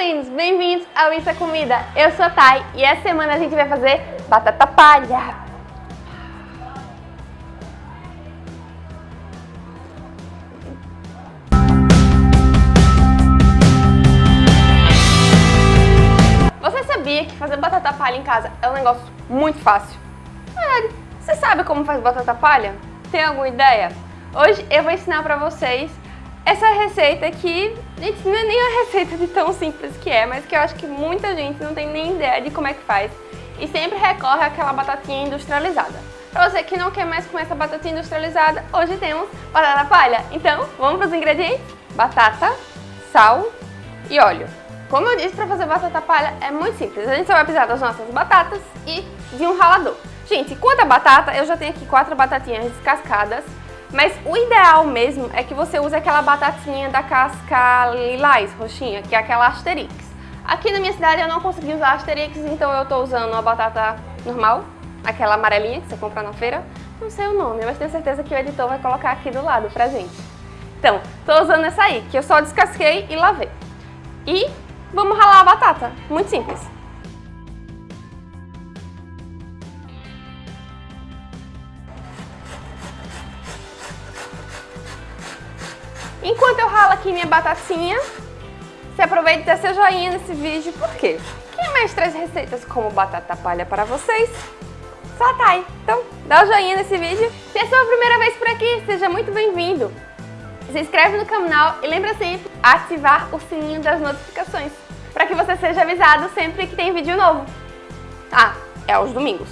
lindos! Bem-vindos ao Isso é Comida! Eu sou a Thay e essa semana a gente vai fazer batata palha! Você sabia que fazer batata palha em casa é um negócio muito fácil? É, você sabe como faz batata palha? Tem alguma ideia? Hoje eu vou ensinar pra vocês essa receita que, gente, não é nem a receita de tão simples que é, mas que eu acho que muita gente não tem nem ideia de como é que faz e sempre recorre àquela batatinha industrializada. Pra você que não quer mais comer essa batatinha industrializada, hoje temos batata palha. Então, vamos para os ingredientes? Batata, sal e óleo. Como eu disse, para fazer batata palha é muito simples. A gente só vai precisar das nossas batatas e de um ralador. Gente, quanto a batata, eu já tenho aqui quatro batatinhas descascadas. Mas o ideal mesmo é que você use aquela batatinha da casca lilás, roxinha, que é aquela Asterix. Aqui na minha cidade eu não consegui usar Asterix, então eu tô usando a batata normal, aquela amarelinha que você compra na feira. Não sei o nome, mas tenho certeza que o editor vai colocar aqui do lado pra gente. Então, tô usando essa aí, que eu só descasquei e lavei. E vamos ralar a batata, muito simples. Enquanto eu ralo aqui minha batatinha, você aproveita e dá seu joinha nesse vídeo, por quê? Quem mais traz receitas como batata palha para vocês? Só a Thay. Então, dá o joinha nesse vídeo. Se é a sua primeira vez por aqui, seja muito bem-vindo. Se inscreve no canal e lembra sempre ativar o sininho das notificações para que você seja avisado sempre que tem vídeo novo. Ah, é aos domingos.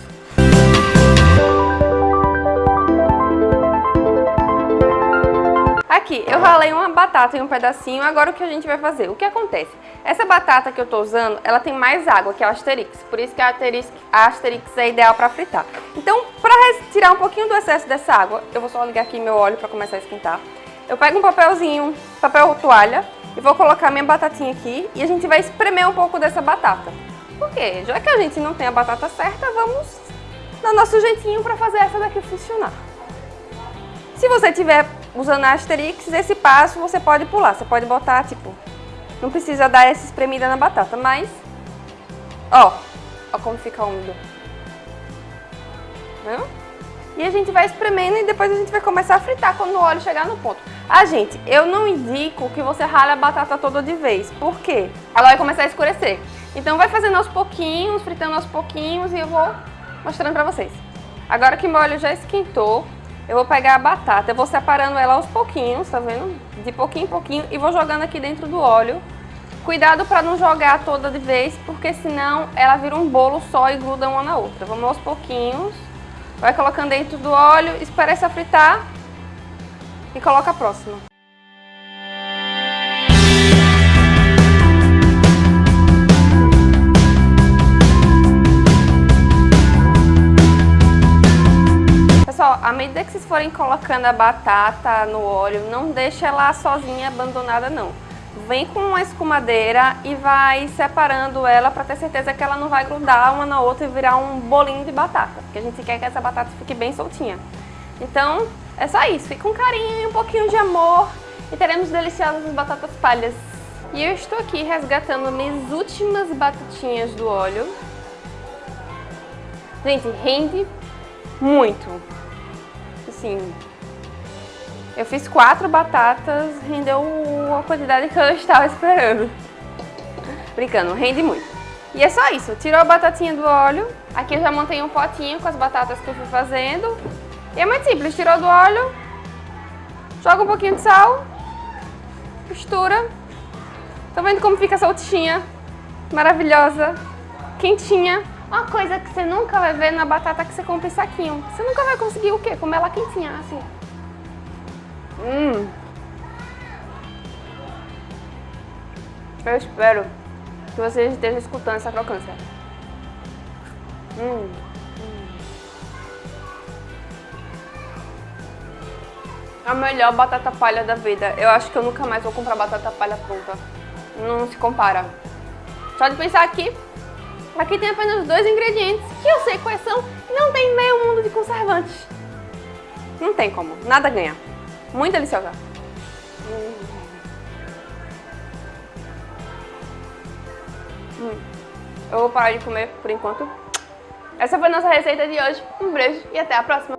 Aqui, eu ralei uma batata em um pedacinho, agora o que a gente vai fazer? O que acontece? Essa batata que eu tô usando, ela tem mais água que a Asterix, por isso que a Asterix, a Asterix é ideal para fritar. Então, para tirar um pouquinho do excesso dessa água, eu vou só ligar aqui meu óleo para começar a esquentar. Eu pego um papelzinho, papel toalha, e vou colocar minha batatinha aqui e a gente vai espremer um pouco dessa batata. Por quê? Já que a gente não tem a batata certa, vamos dar nosso jeitinho para fazer essa daqui funcionar. Se você tiver usando a Asterix, esse passo você pode pular. Você pode botar, tipo, não precisa dar essa espremida na batata, mas... Ó, ó como fica úmido. Viu? E a gente vai espremendo e depois a gente vai começar a fritar quando o óleo chegar no ponto. Ah, gente, eu não indico que você rale a batata toda de vez. Por quê? Ela vai começar a escurecer. Então vai fazendo aos pouquinhos, fritando aos pouquinhos e eu vou mostrando pra vocês. Agora que meu óleo já esquentou, eu vou pegar a batata, eu vou separando ela aos pouquinhos, tá vendo? De pouquinho em pouquinho e vou jogando aqui dentro do óleo. Cuidado para não jogar toda de vez, porque senão ela vira um bolo só e gruda uma na outra. Vamos aos pouquinhos. Vai colocando dentro do óleo, espera essa fritar e coloca a próxima. Pessoal, à medida que vocês forem colocando a batata no óleo, não deixe ela sozinha, abandonada não. Vem com uma escumadeira e vai separando ela para ter certeza que ela não vai grudar uma na outra e virar um bolinho de batata. Porque a gente quer que essa batata fique bem soltinha. Então, é só isso. Fica com carinho e um pouquinho de amor e teremos deliciosas batatas palhas. E eu estou aqui resgatando minhas últimas batatinhas do óleo. Gente, rende muito assim, eu fiz quatro batatas, rendeu a quantidade que eu estava esperando. Brincando, rende muito. E é só isso, tirou a batatinha do óleo, aqui eu já montei um potinho com as batatas que eu fui fazendo. E é muito simples, tirou do óleo, joga um pouquinho de sal, mistura. Tá vendo como fica soltinha, maravilhosa, quentinha. Uma coisa que você nunca vai ver na batata que você compra em saquinho. Você nunca vai conseguir o quê? Comer ela quentinha, assim. Hum. Eu espero que vocês estejam escutando essa crocância. Hum. A melhor batata palha da vida. Eu acho que eu nunca mais vou comprar batata palha pronta. Não se compara. Só de pensar aqui, Aqui tem apenas dois ingredientes, que eu sei quais são, e não tem meio mundo de conservantes. Não tem como, nada ganha. Muito deliciosa. Hum. Eu vou parar de comer por enquanto. Essa foi a nossa receita de hoje. Um beijo e até a próxima.